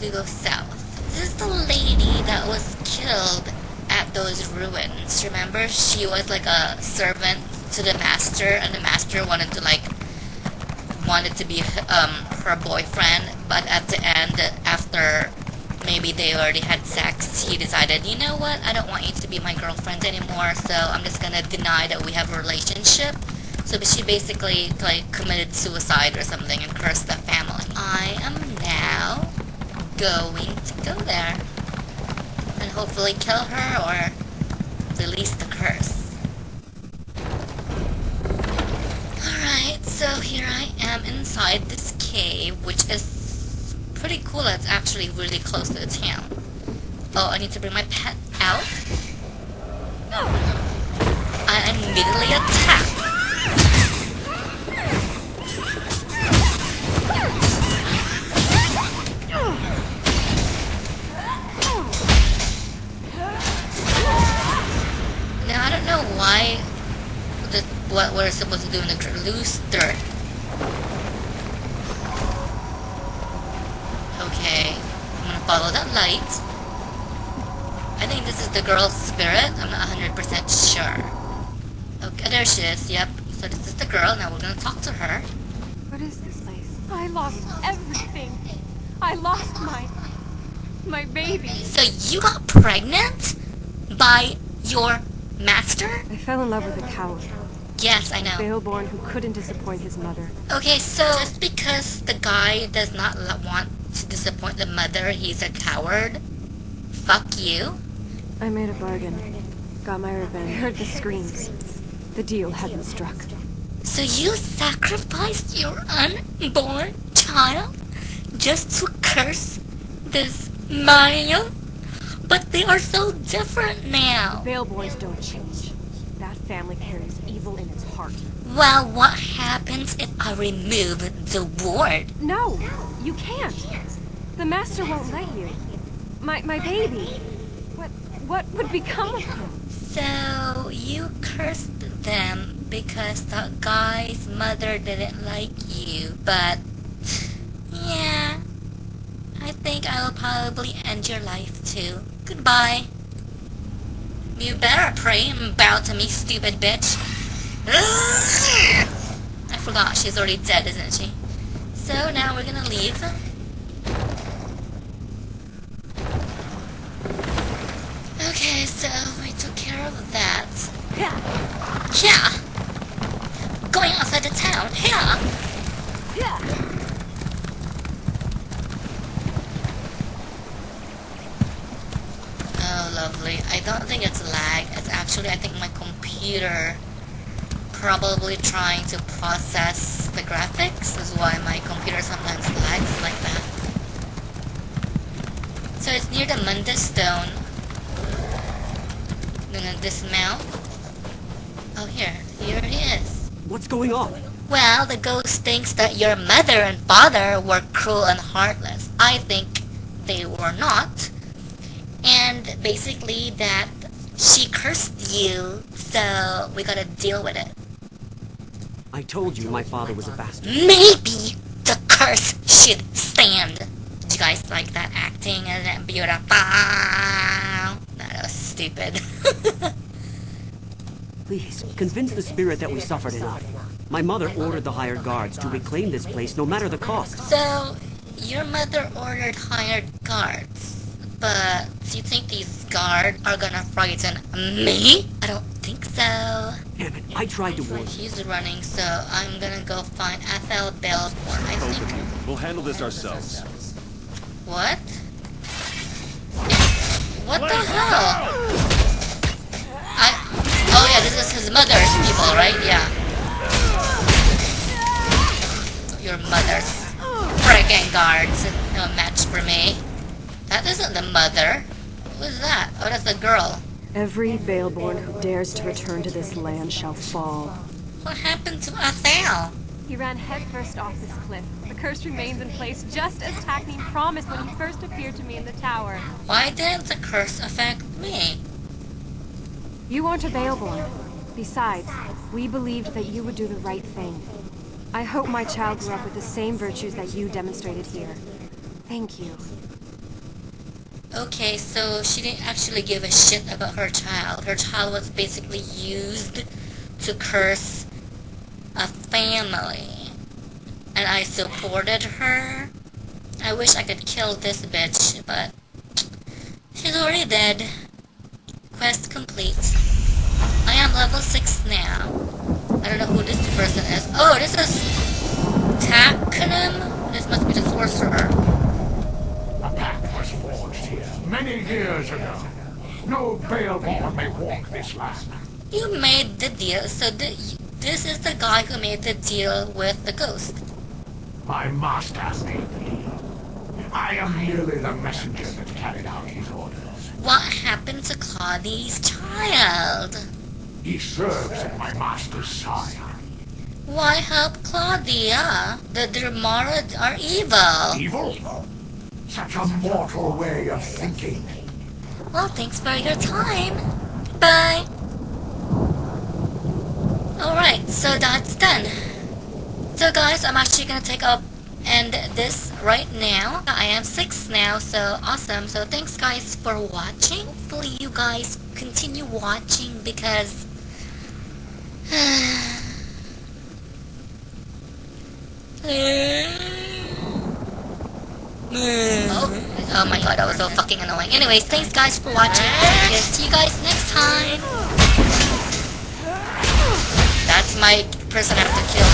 to go south. This is the lady that was killed at those ruins. Remember, she was like a servant to the master, and the master wanted to like wanted to be um her boyfriend, but at the end, after maybe they already had sex, he decided, you know what, I don't want you to be my girlfriend anymore, so I'm just gonna deny that we have a relationship. So she basically like committed suicide or something and cursed the family. I am now going to go there and hopefully kill her or release the curse. Alright, so here I am inside this cave, which is pretty cool. It's actually really close to the town. Oh, I need to bring my pet out. No! I immediately attack. We're supposed to do in the loose dirt. Okay, I'm gonna follow that light. I think this is the girl's spirit. I'm not 100% sure. Okay, there she is. Yep. So this is the girl. Now we're gonna talk to her. What is this place? I lost everything. I lost my... my baby. So you got pregnant by your master? I fell in love with a coward. Yes, I know. Baelborne who couldn't disappoint his mother. Okay, so just because the guy does not want to disappoint the mother, he's a coward. Fuck you. I made a bargain. Got my revenge. I heard the screams. The deal hadn't struck. So you sacrificed your unborn child just to curse this Maya? But they are so different now. Baelbornes don't change. That family carries evil in its heart. Well, what happens if I remove the ward? No! You can't! The master won't let you. My my baby. What what would become of him? So you cursed them because the guy's mother didn't like you, but yeah, I think I will probably end your life too. Goodbye. You better pray and bow to me, stupid bitch. I forgot she's already dead, isn't she? So now we're gonna leave. Okay, so we took care of that. Yeah. Yeah. Going outside the town. Yeah. Yeah. Lovely. I don't think it's lag. It's actually, I think my computer probably trying to process the graphics is why my computer sometimes lags like that. So it's near the Mundus Stone. I'm gonna dismount. Oh, here. Here he is. What's going on? Well, the ghost thinks that your mother and father were cruel and heartless. I think they were not. And basically that she cursed you, so we gotta deal with it. I told you my father was a bastard. Maybe the curse should stand. Did you guys like that acting? Isn't it beautiful? That was stupid. Please, convince the spirit that we suffered enough. My mother ordered the hired guards to reclaim this place no matter the cost. so, your mother ordered hired guards. But do you think these guards are gonna frighten me? I don't think so. Damn it, I tried to warn. He's running, so I'm gonna go find Ethel Belfort, I Both think. of you. We'll handle this ourselves. What? What the hell? I... Oh yeah, this is his mother's people, right? Yeah. Your mother's freaking guards. No match for me. That isn't the mother. Who is that? Oh, that's the girl. Every Baelborne who dares to return to this land shall fall. What happened to Ethel? He ran headfirst off this cliff. The curse remains in place just as Takneen promised when he first appeared to me in the tower. Why didn't the curse affect me? You aren't a Baelborne. Besides, we believed that you would do the right thing. I hope my child grew up with the same virtues that you demonstrated here. Thank you. Okay, so she didn't actually give a shit about her child. Her child was basically used to curse a family. And I supported her. I wish I could kill this bitch, but she's already dead. Quest complete. I am level 6 now. I don't know who this person is. Oh, this is Taknum? This must be the sorcerer. A pact was forged here many years ago. No Baelborne may walk this land. You made the deal, so the, this is the guy who made the deal with the ghost. My master made the deal. I am merely the messenger that carried out his orders. What happened to Claudi's child? He serves at my master's side. Why help Claudia? The Dermara are evil. Evil? Such a mortal way of thinking. Well, thanks for your time. Bye. Alright, so that's done. So guys, I'm actually gonna take up end this right now. I am 6 now, so awesome. So thanks guys for watching. Hopefully you guys continue watching because... Oh, oh my god, that was so fucking annoying. Anyways, thanks guys for watching. See you guys next time. That's my person I have to kill.